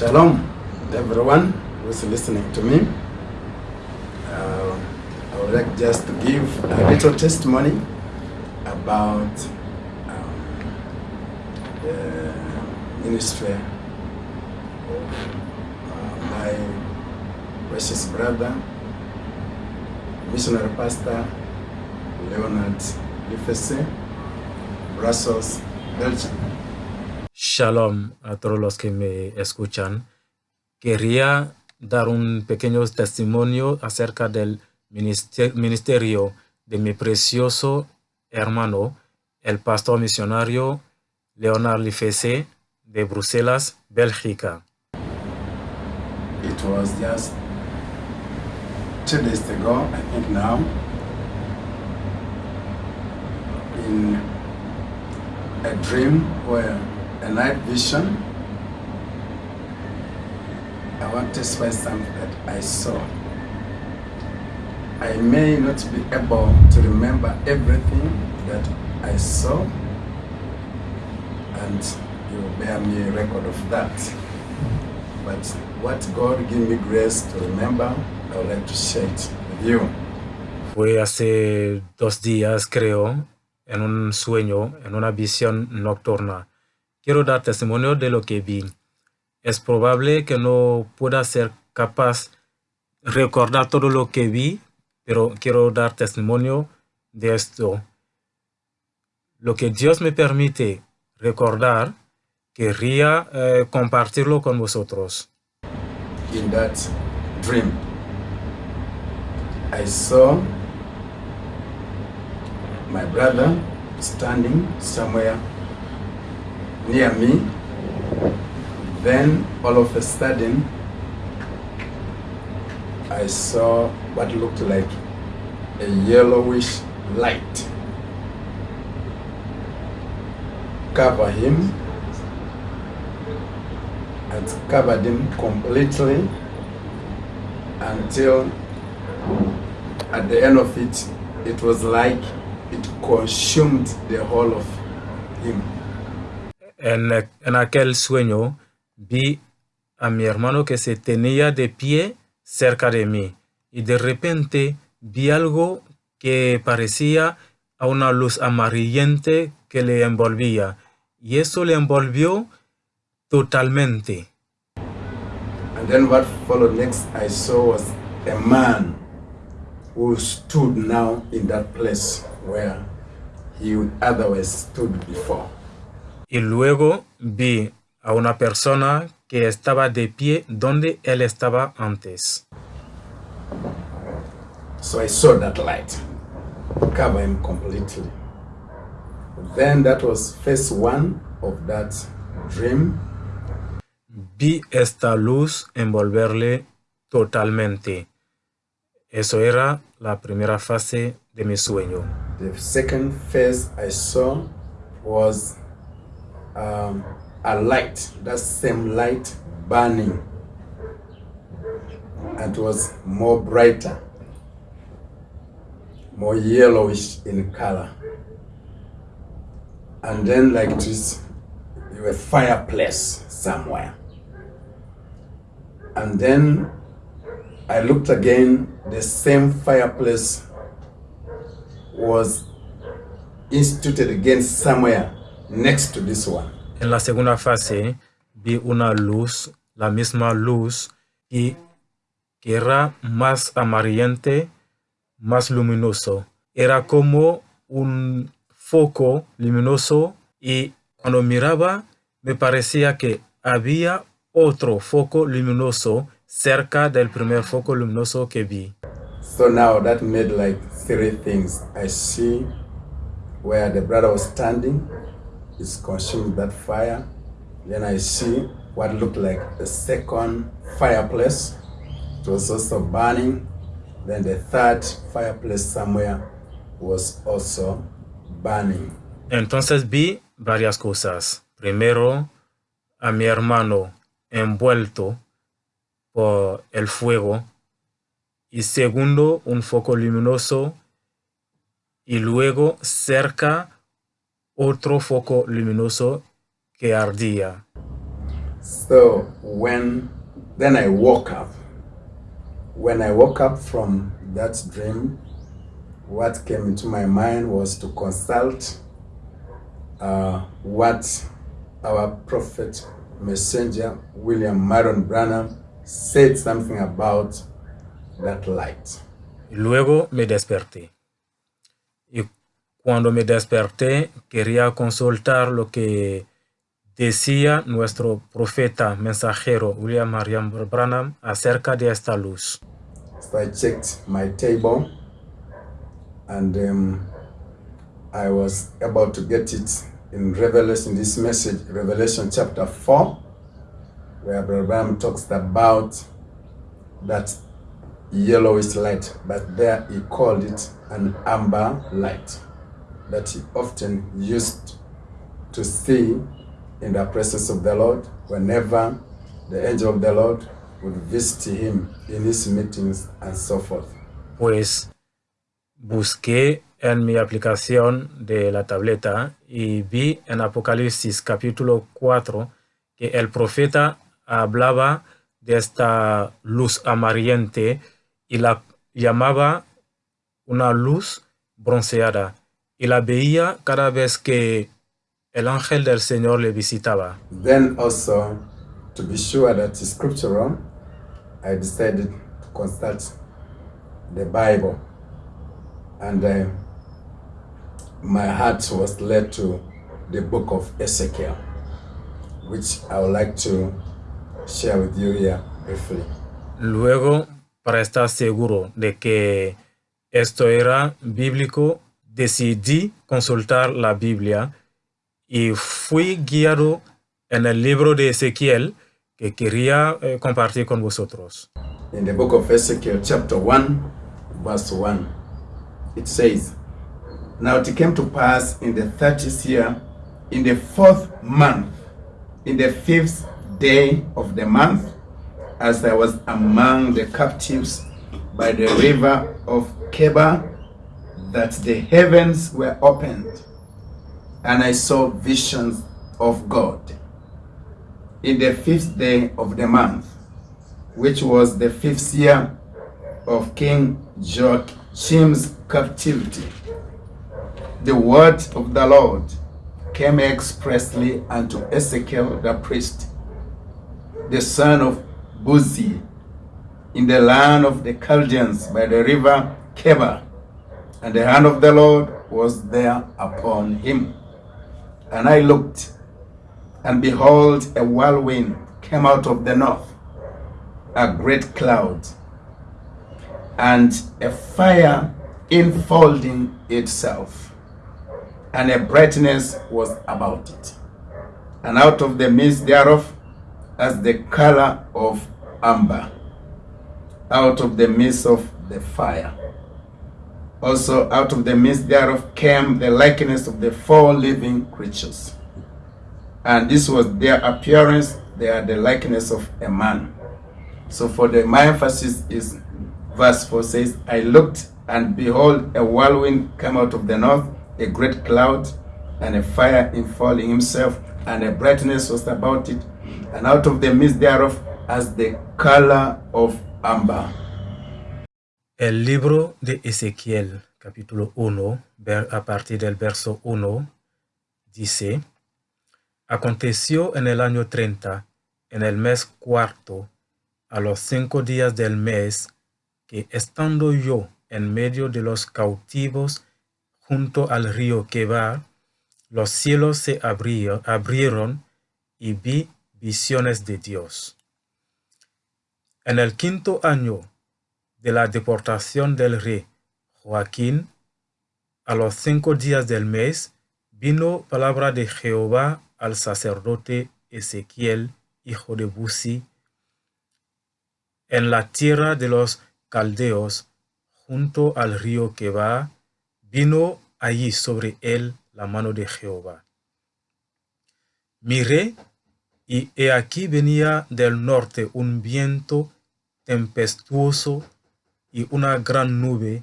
Shalom, everyone who's listening to me. Uh, I would like just to give a little testimony about um, the ministry of uh, my precious brother, missionary pastor Leonard Lifese, Brussels, Belgium. Shalom a todos los que me escuchan. Quería dar un pequeño testimonio acerca del minister- ministerio de mi precioso hermano, el pastor misionario Leonard Lifese de Bruselas, Bélgica. It was just two days ago, I think now, in a dream where a night vision. I want to express something that I saw. I may not be able to remember everything that I saw, and you bear me a record of that. But what God give me grace to remember, I would like to share it with you. Fue hace dos días, creo, en un sueño, en una visión nocturna. Quiero dar testimonio de lo que vi. Es probable que no pueda ser capaz de recordar todo lo que vi, pero quiero dar testimonio de esto. Lo que Dios me permite recordar, querría eh, compartirlo con vosotros. In that dream, I saw my brother standing somewhere near me. Then, all of a sudden, I saw what looked like a yellowish light cover him and covered him completely until at the end of it, it was like it consumed the whole of him. En, aquel sueño vi a mi hermano que se tenía de pie cerca de mí y de repente vi algo que parecía a una luz amarillente que le envolvía y eso le envolvió totalmente. And then what followed next I saw was a man who stood now in that place where he otherwise stood before. Y luego vi a una persona que estaba de pie donde él estaba antes. So I saw that light cover him completely. Then that was phase one of that dream. Vi esta luz envolverle totalmente. Eso era la primera fase de mi sueño. The second phase I saw was um, a light, that same light burning, and it was more brighter, more yellowish in color. And then, like this, a fireplace somewhere. And then I looked again, the same fireplace was instituted again somewhere next to this one. En la segunda fase vi una luz, la misma luz, y que era más amarillente, más luminoso. Era como un foco luminoso y cuando miraba me parecía que había otro foco luminoso cerca del primer foco luminoso que vi. So now that made like three things. I see where the brother was standing, is consumed that fire. Then I see what looked like a second fireplace. It was also burning. Then the third fireplace somewhere was also burning. Entonces vi varias cosas. Primero, a mi hermano envuelto por el fuego. Y segundo, un foco luminoso. Y luego cerca otro foco luminoso que ardía. So when then I woke up. When I woke up from that dream, what came into my mind was to consult uh, what our prophet messenger William Marion Branham said something about that light. Luego me desperté. Cuando me desperté, quería consultar lo que decía nuestro profeta mensajero William Marion Branham acerca de esta luz. So I checked my table and um, I was about to get it in Revelation, this message, Revelation chapter 4, where Abraham talks about that yellowish light, but there he called it an amber light that he often used to see in the presence of the Lord whenever the angel of the Lord would visit him in his meetings and so forth. Pues busqué en mi aplicación de la tableta y vi en Apocalipsis capítulo 4 que el profeta hablaba de esta luz amarillente y la llamaba una luz bronceada y la veía cada vez que el ángel del Señor le visitaba. Then also, to be sure that it's scriptural, I decided to consult the Bible. And uh, my heart was led to the book of Ezekiel, which I would like to share with you here briefly. Luego, para estar seguro de que esto era bíblico, decidí consultar la Biblia y fui guiado en el libro de Ezequiel que quería eh, compartir con vosotros. In the book of Ezekiel, chapter 1, verse 1, it says, Now it came to pass in the thirtieth year, in the fourth month, in the fifth day of the month, as I was among the captives by the river of Keba, that the heavens were opened, and I saw visions of God. In the fifth day of the month, which was the fifth year of King Joachim's captivity, the word of the Lord came expressly unto Ezekiel the priest, the son of Buzi, in the land of the Chaldeans by the river Keba, and the hand of the Lord was there upon him. And I looked, and behold, a whirlwind came out of the north, a great cloud, and a fire enfolding itself, and a brightness was about it. And out of the midst thereof, as the color of amber, out of the midst of the fire. Also out of the midst thereof came the likeness of the four living creatures. And this was their appearance, they are the likeness of a man. So for the my emphasis is verse 4 says, I looked and behold a whirlwind came out of the north, a great cloud, and a fire enfolding himself, and a brightness was about it, and out of the midst thereof as the color of amber. El libro de Ezequiel, capítulo 1, ver- a partir del verso 1, dice, Aconteció en el año 30, en el mes cuarto, a los cinco días del mes, que estando yo en medio de los cautivos junto al río Quebar, los cielos se abrieron y vi visiones de Dios. En el quinto año de la deportación del rey Joaquín, a los cinco días del mes, vino palabra de Jehová al sacerdote Ezequiel, hijo de Buzi, en la tierra de los caldeos, junto al río Queba, vino allí sobre él la mano de Jehová. Miré, y he aquí venía del norte un viento tempestuoso y una gran nube,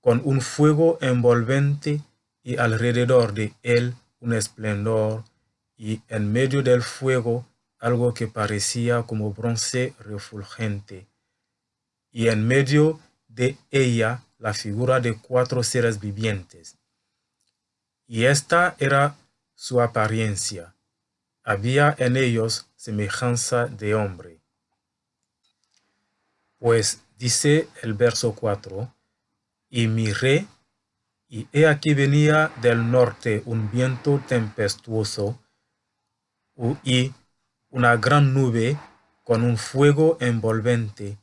con un fuego envolvente y alrededor de él un esplendor, y en medio del fuego algo que parecía como bronce refulgente, y en medio de ella la figura de cuatro seres vivientes. Y esta era su apariencia. Había en ellos semejanza de hombre. Pues dice el verso 4, y miré, y he aquí venía del norte un viento tempestuoso, y una gran nube con un fuego envolvente,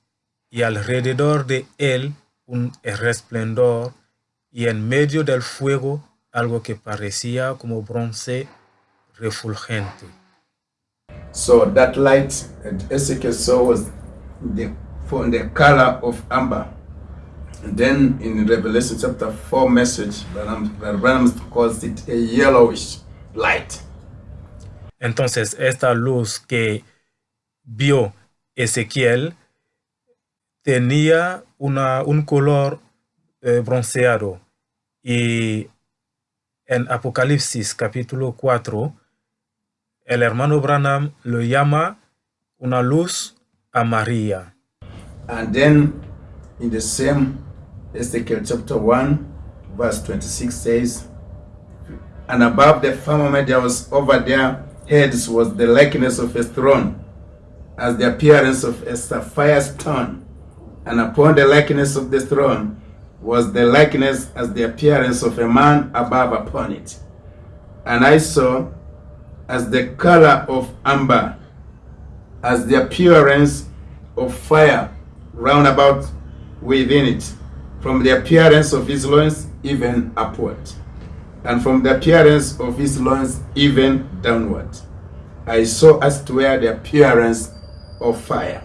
y alrededor de él un resplendor, y en medio del fuego algo que parecía como bronce refulgente. So that light Ezekiel saw was from the color of amber. And then in Revelation chapter 4 message, Branham calls it a yellowish light. Entonces, esta luz que vio Ezequiel tenía una, un color eh, bronceado y en Apocalipsis capítulo 4, el hermano Branham lo llama una luz amarilla. And then in the same Ezekiel chapter 1, verse 26 says, And above the firmament there was over their heads was the likeness of a throne, as the appearance of a sapphire stone, and upon the likeness of the throne was the likeness as the appearance of a man above upon it. And I saw as the color of amber, as the appearance of fire round about within it, from the appearance of his loins even upward, and from the appearance of his loins even downward. I saw as to where the appearance of fire,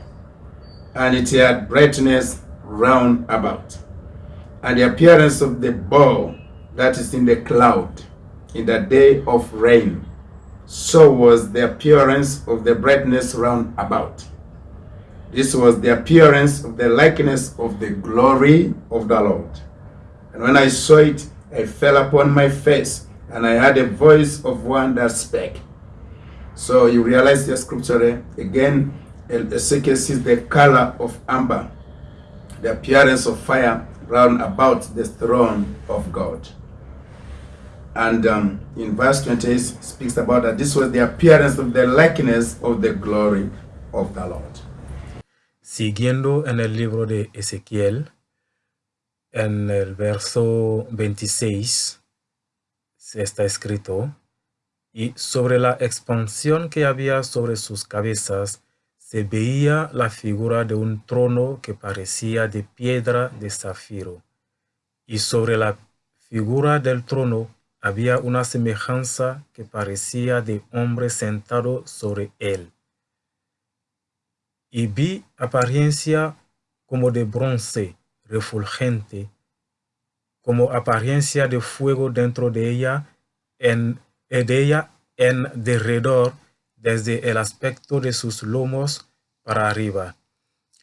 and it had brightness round about, and the appearance of the ball that is in the cloud in the day of rain. So was the appearance of the brightness round about. This was the appearance of the likeness of the glory of the Lord. And when I saw it, I fell upon my face, and I heard a voice of one that spake. So you realize the scripture there. Again, Ezekiel sees the color of amber, the appearance of fire round about the throne of God. And um, in verse 28 speaks about that this was the appearance of the likeness of the glory of the Lord. Siguiendo en el libro de Ezequiel, en el verso 26 se está escrito, y sobre la expansión que había sobre sus cabezas se veía la figura de un trono que parecía de piedra de zafiro, y sobre la figura del trono había una semejanza que parecía de hombre sentado sobre él. Y vi apariencia como de bronce refulgente, como apariencia de fuego dentro de ella, en, de ella en derredor, desde el aspecto de sus lomos para arriba,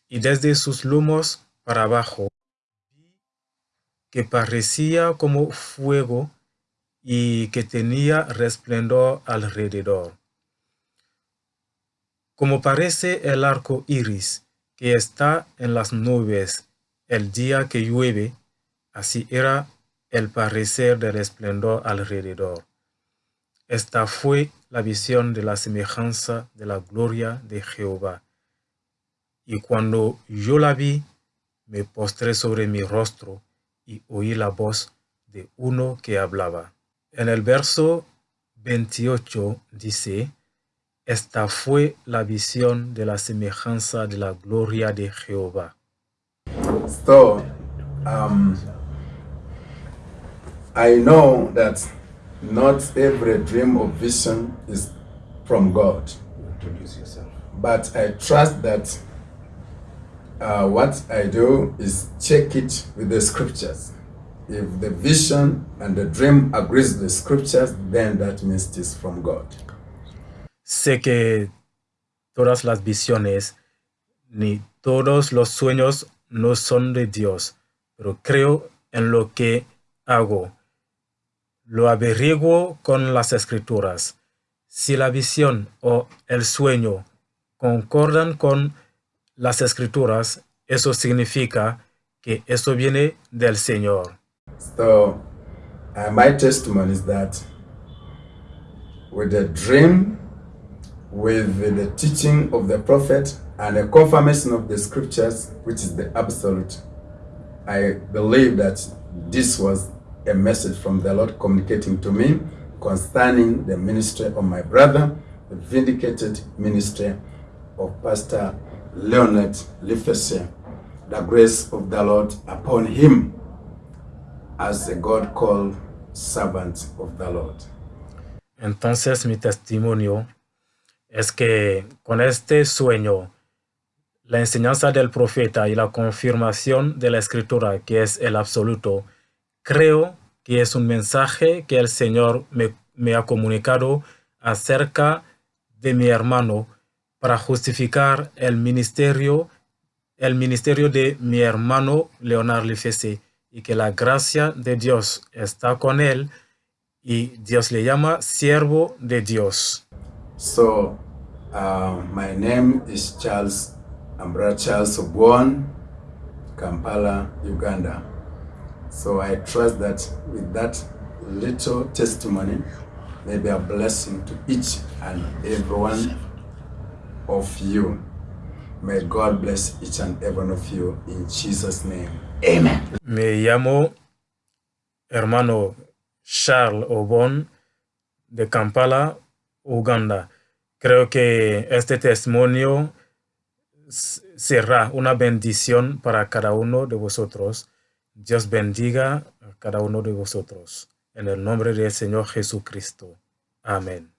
y desde sus lomos para abajo, que parecía como fuego y que tenía resplendor alrededor. Como parece el arco iris que está en las nubes el día que llueve, así era el parecer del esplendor alrededor. Esta fue la visión de la semejanza de la gloria de Jehová. Y cuando yo la vi, me postré sobre mi rostro y oí la voz de uno que hablaba. En el verso 28 dice, esta fue la visión de la semejanza de la gloria de Jehová. So, um, I know that not every dream or vision is from God. Introduce yourself. But I trust that uh, what I do is check it with the scriptures. If the vision and the dream agrees with the scriptures, then that means it is from God. Sé que todas las visiones ni todos los sueños no son de Dios, pero creo en lo que hago. Lo averiguo con las escrituras. si la visión o el sueño concordan con las escrituras, eso significa que eso viene del Señor. So, uh, my testimony is that with the dream, with the teaching of the prophet, and a confirmation of the scriptures, which is the absolute, I believe that this was a message from the Lord communicating to me concerning the ministry of my brother, the vindicated ministry of Pastor Leonard Lifese, the grace of the Lord upon him as a God called servant of the Lord. Entonces mi testimonio es que con este sueño, la enseñanza del profeta y la confirmación de la escritura, que es el absoluto, creo que es un mensaje que el Señor me, ha comunicado acerca de mi hermano para justificar el ministerio, el ministerio de mi hermano Leonard Lifese y que la gracia de Dios está con él y Dios le llama siervo de Dios. So, uh, my name is Charles Ambra Charles Obwon, Kampala, Uganda. So I trust that with that little testimony, may be a blessing to each and every one of you. May God bless each and every one of you in Jesus' name. Amen. Me llamo hermano Charles Obon de Kampala, Uganda. Creo que este testimonio será una bendición para cada uno de vosotros. Dios bendiga a cada uno de vosotros. En el nombre del Señor Jesucristo. Amén.